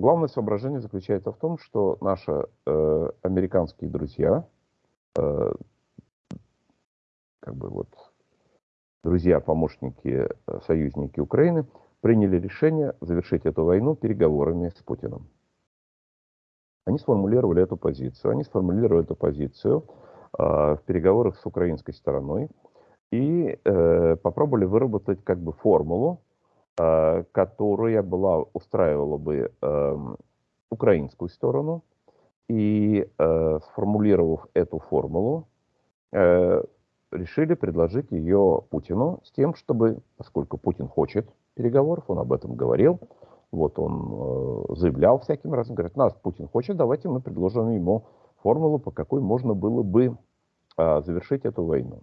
Главное соображение заключается в том, что наши э, американские друзья, э, как бы вот друзья, помощники, э, союзники Украины, приняли решение завершить эту войну переговорами с Путиным. Они сформулировали эту позицию. Они сформулировали эту позицию э, в переговорах с украинской стороной и э, попробовали выработать как бы формулу, которая была, устраивала бы э, украинскую сторону. И э, сформулировав эту формулу, э, решили предложить ее Путину с тем, чтобы, поскольку Путин хочет переговоров, он об этом говорил, вот он э, заявлял всяким разом, говорит, нас Путин хочет, давайте мы предложим ему формулу, по какой можно было бы э, завершить эту войну.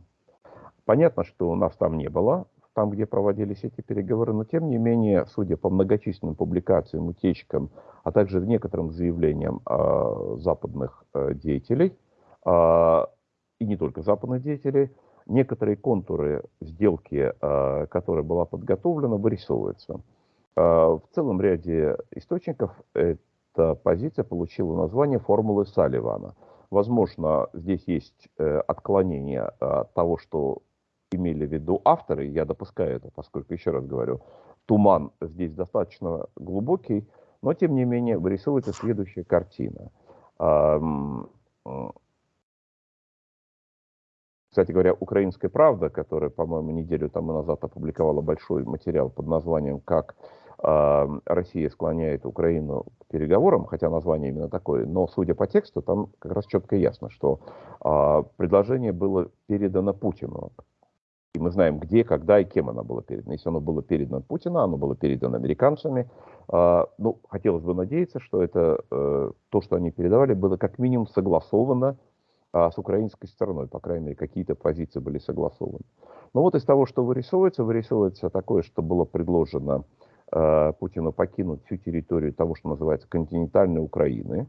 Понятно, что у нас там не было, там, где проводились эти переговоры, но тем не менее, судя по многочисленным публикациям, утечкам, а также некоторым заявлениям э, западных э, деятелей, э, и не только западных деятелей, некоторые контуры сделки, э, которая была подготовлена, вырисовываются. А, в целом ряде источников эта позиция получила название формулы Салливана. Возможно, здесь есть э, отклонение от того, что имели в виду авторы, я допускаю это, поскольку, еще раз говорю, туман здесь достаточно глубокий, но, тем не менее, вырисовывается следующая картина. Кстати говоря, «Украинская правда», которая, по-моему, неделю тому назад опубликовала большой материал под названием «Как э, Россия склоняет Украину к переговорам», хотя название именно такое, но, судя по тексту, там как раз четко ясно, что э, предложение было передано Путину. И мы знаем, где, когда и кем оно было передано. Если оно было передано Путину, оно было передано американцами. Э, ну, хотелось бы надеяться, что это э, то, что они передавали, было как минимум согласовано а с украинской стороной, по крайней мере, какие-то позиции были согласованы. Но вот из того, что вырисовывается, вырисовывается такое, что было предложено э, Путину покинуть всю территорию того, что называется континентальной Украины,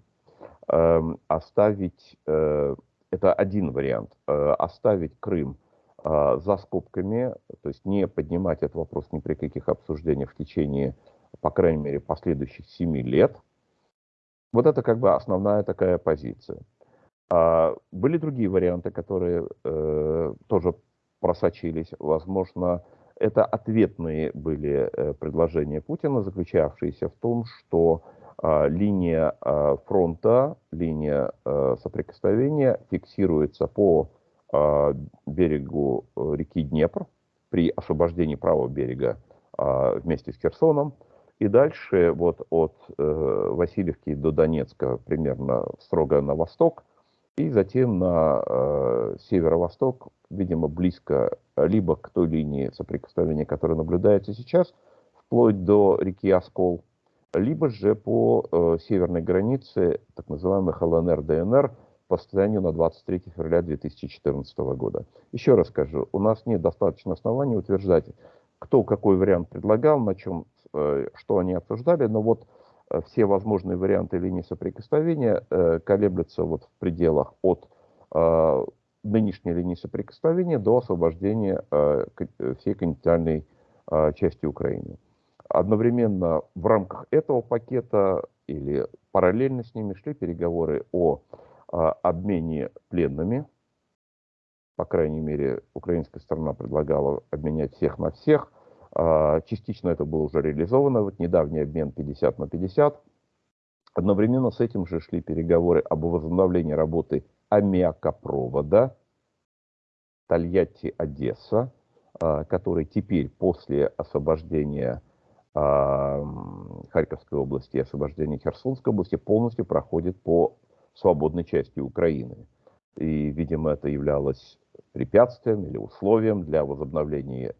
э, оставить, э, это один вариант, оставить Крым за скобками, то есть не поднимать этот вопрос ни при каких обсуждениях в течение, по крайней мере, последующих семи лет. Вот это как бы основная такая позиция. А были другие варианты, которые э, тоже просочились. Возможно, это ответные были э, предложения Путина, заключавшиеся в том, что э, линия фронта, линия соприкосновения фиксируется по берегу э, реки Днепр при освобождении правого берега э, вместе с Херсоном. И дальше вот от э, Васильевки до Донецка примерно строго на восток – и затем на э, северо-восток, видимо, близко либо к той линии соприкосновения, которая наблюдается сейчас, вплоть до реки Оскол, либо же по э, северной границе так называемых ЛНР-ДНР по состоянию на 23 февраля 2014 года. Еще раз скажу, у нас нет достаточно оснований утверждать, кто какой вариант предлагал, на чем, э, что они обсуждали, но вот Э, все возможные варианты линии соприкосновения э, колеблются вот в пределах от нынешней линии соприкосновения до освобождения всей континентальной части Украины. Одновременно в рамках этого пакета или параллельно с ними шли переговоры о обмене пленными. По крайней мере, украинская сторона предлагала обменять всех на всех. А, частично это было уже реализовано, вот недавний обмен 50 на 50. Одновременно с этим же шли переговоры об возобновлении работы аммиакопровода Тольятти-Одесса, а, который теперь после освобождения а, Харьковской области и освобождения Херсонской области полностью проходит по свободной части Украины. И, видимо, это являлось препятствием или условием для возобновления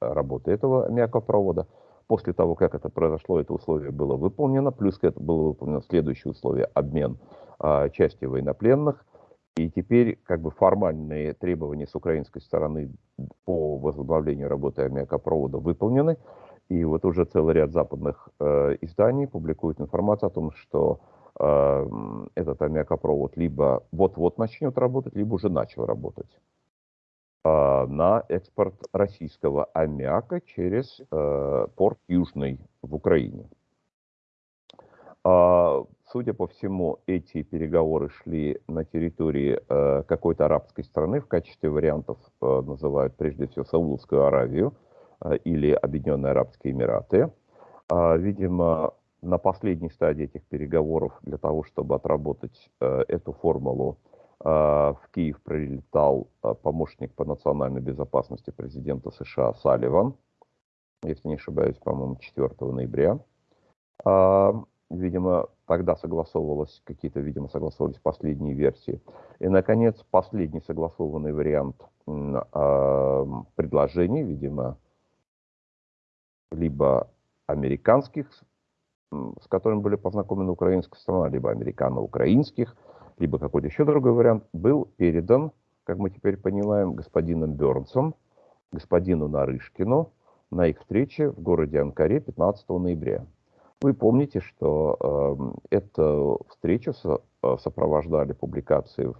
работы этого мякопровода. После того, как это произошло, это условие было выполнено, плюс это было выполнено следующее условие – обмен а, части военнопленных. И теперь как бы формальные требования с украинской стороны по возобновлению работы аммиакопровода выполнены. И вот уже целый ряд западных э, изданий публикует информацию о том, что э, этот аммиакопровод либо вот-вот начнет работать, либо уже начал работать. А, на экспорт российского аммиака через э, порт Южный в Украине. А, судя по всему, эти переговоры шли на территории э, какой-то арабской страны. В качестве вариантов э, называют прежде всего Саудовскую Аравию э, или Объединенные Арабские Эмираты. А, видимо, на последней стадии этих переговоров для того, чтобы отработать эту формулу, в Киев прилетал помощник по национальной безопасности президента США Салливан, если не ошибаюсь, по-моему, 4 ноября. А, видимо, тогда согласовывалось, какие-то, видимо, согласовывались последние версии. И, наконец, последний согласованный вариант э, предложений, видимо, либо американских, с которыми были познакомлены украинская страна, либо американо-украинских, либо какой-то еще другой вариант, был передан, как мы теперь понимаем, господином Бернсом, господину Нарышкину на их встрече в городе Анкаре 15 ноября. Вы помните, что э, эту встречу со, э, сопровождали публикации в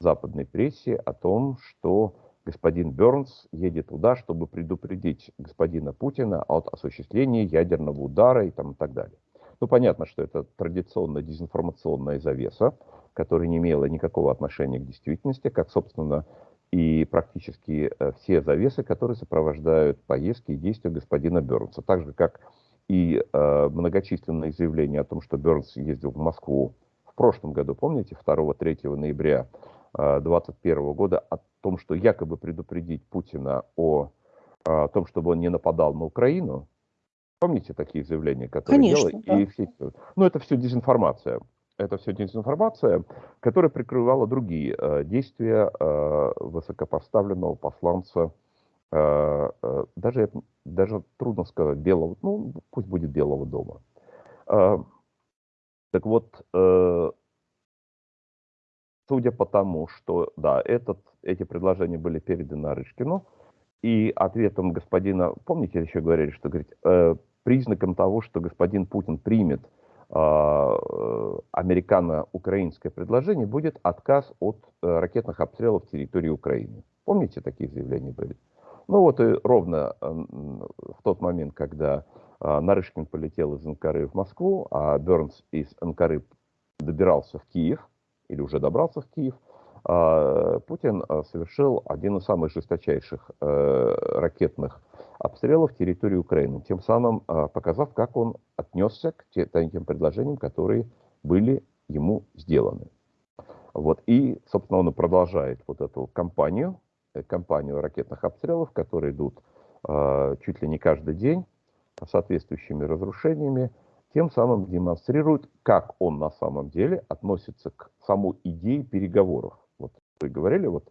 западной прессе о том, что господин Бернс едет туда, чтобы предупредить господина Путина от осуществления ядерного удара и, там, и так далее. Ну, понятно, что это традиционная дезинформационная завеса, которая не имела никакого отношения к действительности, как, собственно, и практически э, все завесы, которые сопровождают поездки и действия господина Бернса. Так же, как и э, многочисленные заявления о том, что Бернс ездил в Москву в прошлом году, помните, 2-3 ноября 2021 э, года, о том, что якобы предупредить Путина о, о том, чтобы он не нападал на Украину. Помните такие заявления, которые Конечно, делали? Да. И все, ну, это все дезинформация. Это все дезинформация, которая прикрывала другие э, действия э, высокопоставленного посланца Э, э, даже, даже трудно сказать, белого, ну, пусть будет белого дома. Э, так вот, судя по тому, что, да, этот, эти предложения были переданы Арышкину, и ответом господина, помните, еще говорили, что говорит, признаком того, что господин Путин примет американо-украинское предложение, будет отказ от ракетных обстрелов территории Украины. Помните, такие заявления были? Ну вот и ровно в тот момент, когда а, Нарышкин полетел из Анкары в Москву, а Бернс из Анкары добирался в Киев, или уже добрался в Киев, а, Путин а, совершил один из самых жесточайших э, ракетных обстрелов территории Украины, тем самым показав, как он отнесся к тем предложениям, которые были ему сделаны. Вот. И, собственно, он продолжает вот эту кампанию, Э, кампанию ракетных обстрелов, которые идут э, чуть ли не каждый день, соответствующими разрушениями, тем самым демонстрирует, как он на самом деле относится к самой идее переговоров. Вот вы говорили, вот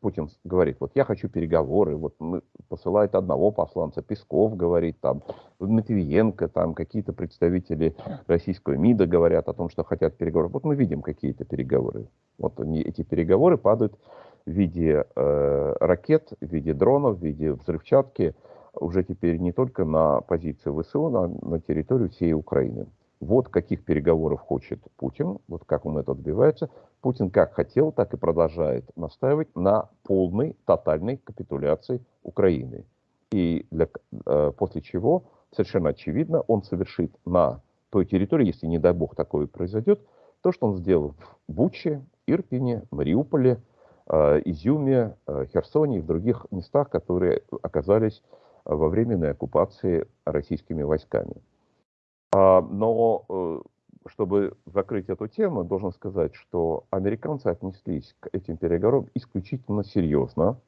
Путин говорит, вот я хочу переговоры, вот мы, посылает одного посланца, Песков говорит, там, Матвиенко, там какие-то представители российского МИДа говорят о том, что хотят переговоров. Вот мы видим какие-то переговоры. Вот они, эти переговоры падают в виде э, ракет, в виде дронов, в виде взрывчатки уже теперь не только на позиции ВСУ, но на территорию всей Украины. Вот каких переговоров хочет Путин, вот как он это добивается. Путин как хотел, так и продолжает настаивать на полной, тотальной капитуляции Украины. И для, э, после чего, совершенно очевидно, он совершит на той территории, если не дай бог такое произойдет, то, что он сделал в Буче, Ирпине, Мариуполе, Э, Изюме, э, Херсоне и в других местах, которые оказались во временной оккупации российскими войсками. А, но чтобы закрыть эту тему, должен сказать, что американцы отнеслись к этим переговорам исключительно серьезно.